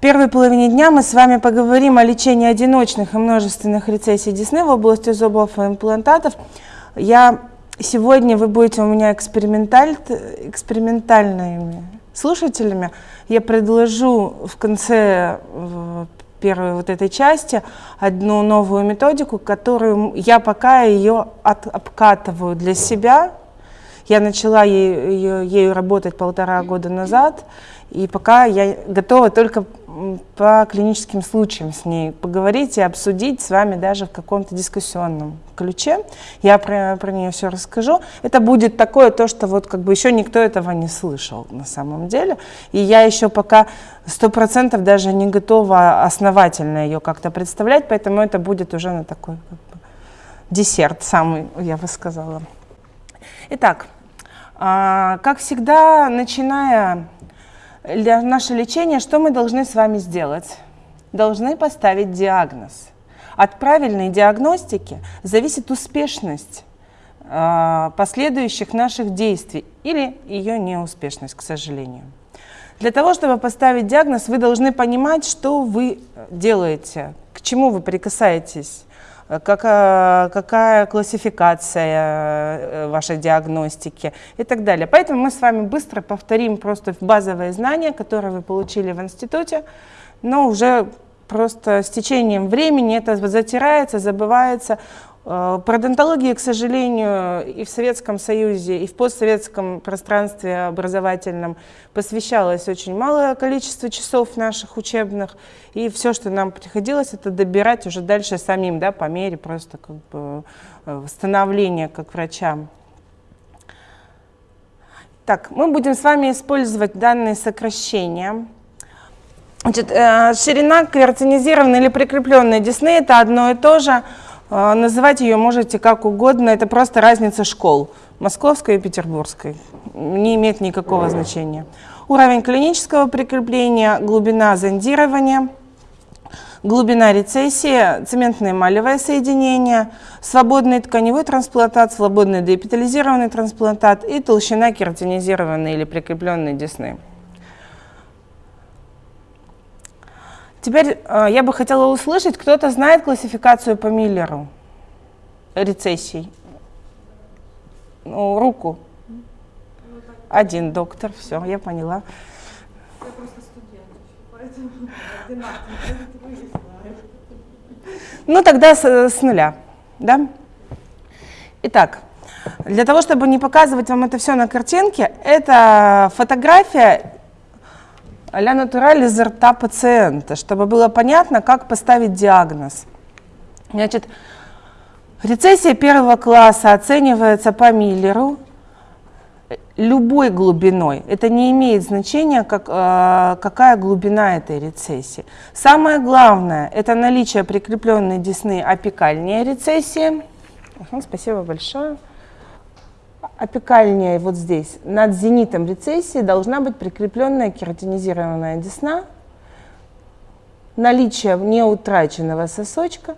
первой половине дня мы с вами поговорим о лечении одиночных и множественных рецессий десны в области зубов и имплантатов. Я сегодня вы будете у меня эксперименталь, экспериментальными слушателями. Я предложу в конце первой вот этой части одну новую методику, которую я пока ее от, обкатываю для себя. Я начала ею, ею работать полтора года назад, и пока я готова только по клиническим случаям с ней поговорить и обсудить с вами даже в каком-то дискуссионном ключе. Я про, про нее все расскажу. Это будет такое то, что вот как бы еще никто этого не слышал на самом деле. И я еще пока сто процентов даже не готова основательно ее как-то представлять, поэтому это будет уже на такой как бы, десерт самый, я бы сказала. Итак, а, как всегда, начиная для нашего лечения что мы должны с вами сделать? Должны поставить диагноз. От правильной диагностики зависит успешность э, последующих наших действий или ее неуспешность, к сожалению. Для того, чтобы поставить диагноз, вы должны понимать, что вы делаете, к чему вы прикасаетесь, какая, какая классификация э, вашей диагностики и так далее. Поэтому мы с вами быстро повторим просто базовые знания, которые вы получили в институте, но уже просто с течением времени это затирается, забывается. Э, пародонтологии, к сожалению, и в Советском Союзе, и в постсоветском пространстве образовательном посвящалось очень малое количество часов наших учебных, и все, что нам приходилось, это добирать уже дальше самим, да, по мере просто как бы э, восстановления как врачам. Так, мы будем с вами использовать данные сокращения. Значит, э, ширина картинизированной или прикрепленной десны – это одно и то же – называть ее можете как угодно, это просто разница школ, московской и петербургской, не имеет никакого значения. Уровень клинического прикрепления, глубина зондирования, глубина рецессии, цементное эмалевое соединение, свободный тканевой трансплантат, свободный деэпитализированный трансплантат и толщина кератинизированной или прикрепленной десны. Теперь э, я бы хотела услышать, кто-то знает классификацию по Миллеру рецессий? Ну, руку. Один доктор, все, я поняла. Я просто студент, поэтому Ну, тогда с, с нуля, да? Итак, для того, чтобы не показывать вам это все на картинке, это фотография а-ля натураль изо рта пациента, чтобы было понятно, как поставить диагноз. Значит, рецессия первого класса оценивается по Миллеру любой глубиной. Это не имеет значения, как, э, какая глубина этой рецессии. Самое главное – это наличие прикрепленной десны апикальнее рецессии. Спасибо большое апикальнее вот здесь, над зенитом рецессии должна быть прикрепленная кератинизированная десна, наличие неутраченного сосочка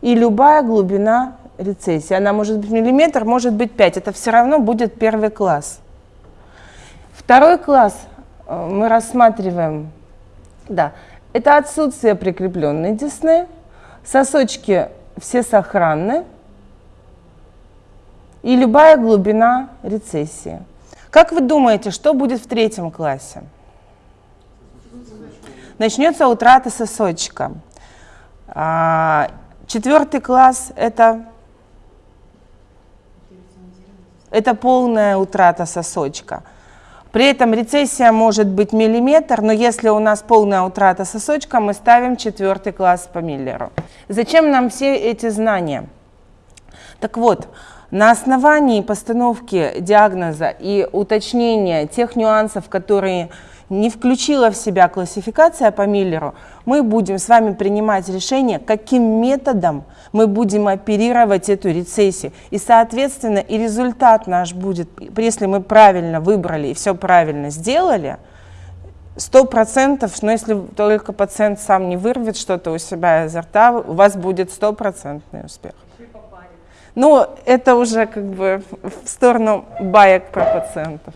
и любая глубина рецессии. Она может быть миллиметр, может быть 5. Это все равно будет первый класс. Второй класс э, мы рассматриваем, да, это отсутствие прикрепленной десны, сосочки все сохранны, и любая глубина рецессии. Как вы думаете, что будет в третьем классе? Начнется утрата сосочка. А, четвертый класс – это, это полная утрата сосочка. При этом рецессия может быть миллиметр, но если у нас полная утрата сосочка, мы ставим четвертый класс по Миллеру. Зачем нам все эти знания? Так вот, на основании постановки диагноза и уточнения тех нюансов, которые не включила в себя классификация по Миллеру, мы будем с вами принимать решение, каким методом мы будем оперировать эту рецессию. И, соответственно, и результат наш будет, если мы правильно выбрали и все правильно сделали, сто процентов, но если только пациент сам не вырвет что-то у себя изо рта, у вас будет стопроцентный успех. Но это уже как бы в сторону баек про пациентов.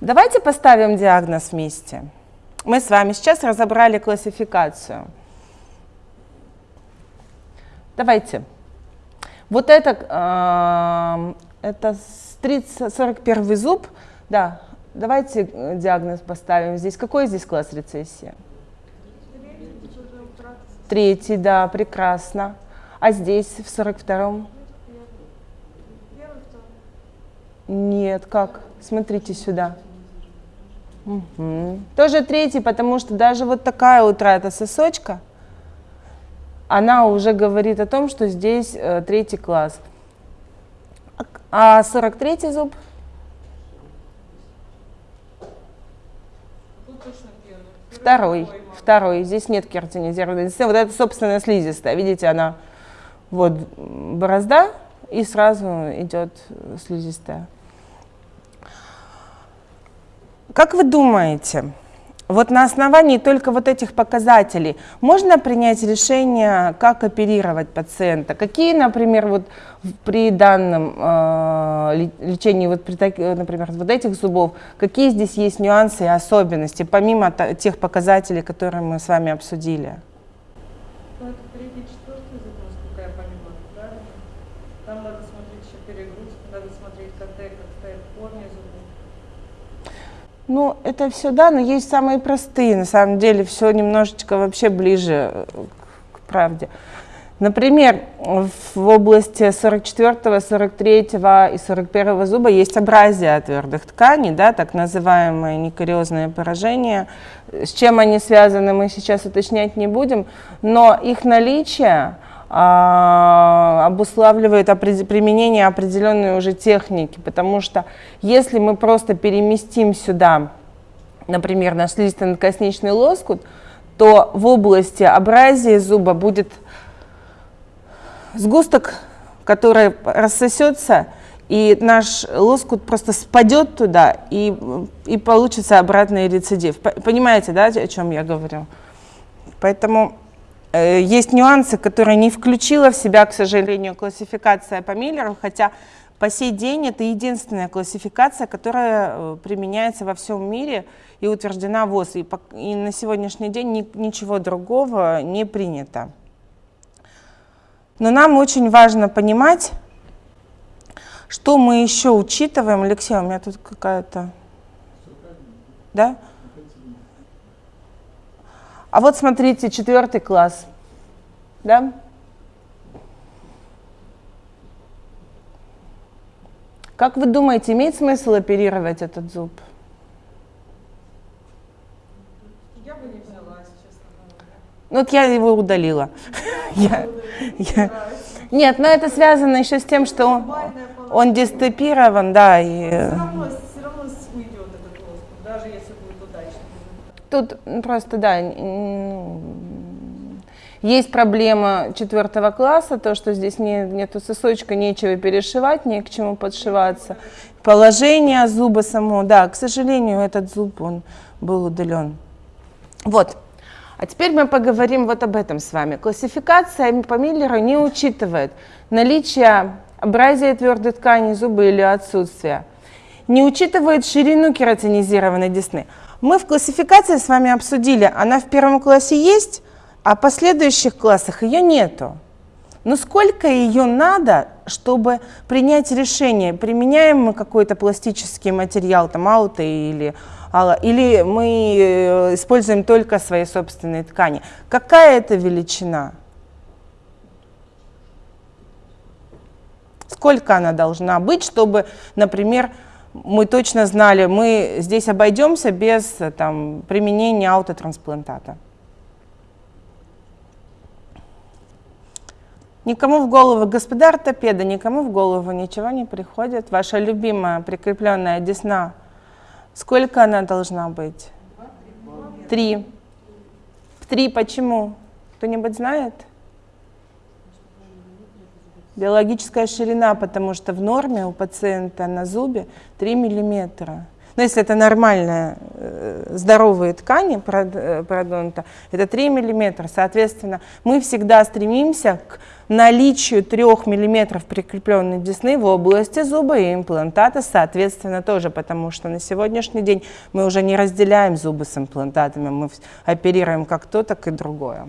Давайте поставим диагноз вместе. Мы с вами сейчас разобрали классификацию. Давайте. Вот это, э, это 30, 41 зуб. Да, давайте э, диагноз поставим здесь. Какой здесь класс рецессии? Третий, да, прекрасно. А здесь, в 42-м? Нет, как? Смотрите сюда. Угу. Тоже третий, потому что даже вот такая утрата сосочка, она уже говорит о том, что здесь э, третий класс. А 43 зуб? Второй, второй. Здесь нет кератинизированной Вот это, собственно, слизистая. Видите, она вот борозда, и сразу идет слизистая. Как вы думаете, вот на основании только вот этих показателей можно принять решение, как оперировать пациента? Какие, например, вот при данном э, лечении, вот при, например, вот этих зубов, какие здесь есть нюансы и особенности, помимо тех показателей, которые мы с вами обсудили? Ну, это третий, четвертый зуб, насколько я понимаю, правильно? Там надо смотреть еще перегрузку, надо смотреть КТ, как стоят корни зубов. Ну, это все, да, но есть самые простые, на самом деле, все немножечко вообще ближе э, к правде. Например, в области 44, 43 и 41 зуба есть абразия твердых тканей, да, так называемые некариозные поражения. С чем они связаны, мы сейчас уточнять не будем, но их наличие обуславливает опред... применение определенной уже техники, потому что если мы просто переместим сюда, например, наш слизисто-надкосничный лоскут, то в области абразии зуба будет сгусток, который рассосется, и наш лоскут просто спадет туда, и, и получится обратный рецидив. Понимаете, да, о чем я говорю? Поэтому есть нюансы, которые не включила в себя, к сожалению, классификация по Миллеру, хотя по сей день это единственная классификация, которая э, применяется во всем мире и утверждена ВОЗ. И, по, и на сегодняшний день ни, ничего другого не принято. Но нам очень важно понимать, что мы еще учитываем. Алексей, у меня тут какая-то... Да? А вот смотрите, четвертый класс. Да? Как вы думаете, имеет смысл оперировать этот зуб? Я бы не взяла, честно говоря. Ну вот я его удалила. Нет, но это связано еще с тем, что он, он дистепирован, да. И... Все равно, все равно уйдет этот лоскут, даже если будет удачно. Тут просто, да, есть проблема четвертого класса, то, что здесь не, нету сосочка, нечего перешивать, не к чему подшиваться. Положение зуба само, да, к сожалению, этот зуб, он был удален. Вот. А теперь мы поговорим вот об этом с вами. Классификация по Миллеру не учитывает наличие абразии твердой ткани зуба или отсутствие. Не учитывает ширину кератинизированной десны. Мы в классификации с вами обсудили, она в первом классе есть, а в последующих классах ее нету. Но сколько ее надо, чтобы принять решение, применяем мы какой-то пластический материал, там ауто или или мы э, используем только свои собственные ткани. Какая это величина? Сколько она должна быть, чтобы, например, мы точно знали, мы здесь обойдемся без там, применения аутотрансплантата. Никому в голову, господа ортопеда, никому в голову ничего не приходит. Ваша любимая прикрепленная десна Сколько она должна быть? Три. Три почему? Кто-нибудь знает? Биологическая ширина, потому что в норме у пациента на зубе 3 миллиметра. Но если это нормальная, э, здоровые ткани парод- э, пародонта, это 3 мм. Соответственно, мы всегда стремимся к наличию 3 мм прикрепленной десны в области зуба и имплантата, соответственно, тоже, потому что на сегодняшний день мы уже не разделяем зубы с имплантатами, мы оперируем как то, так и другое.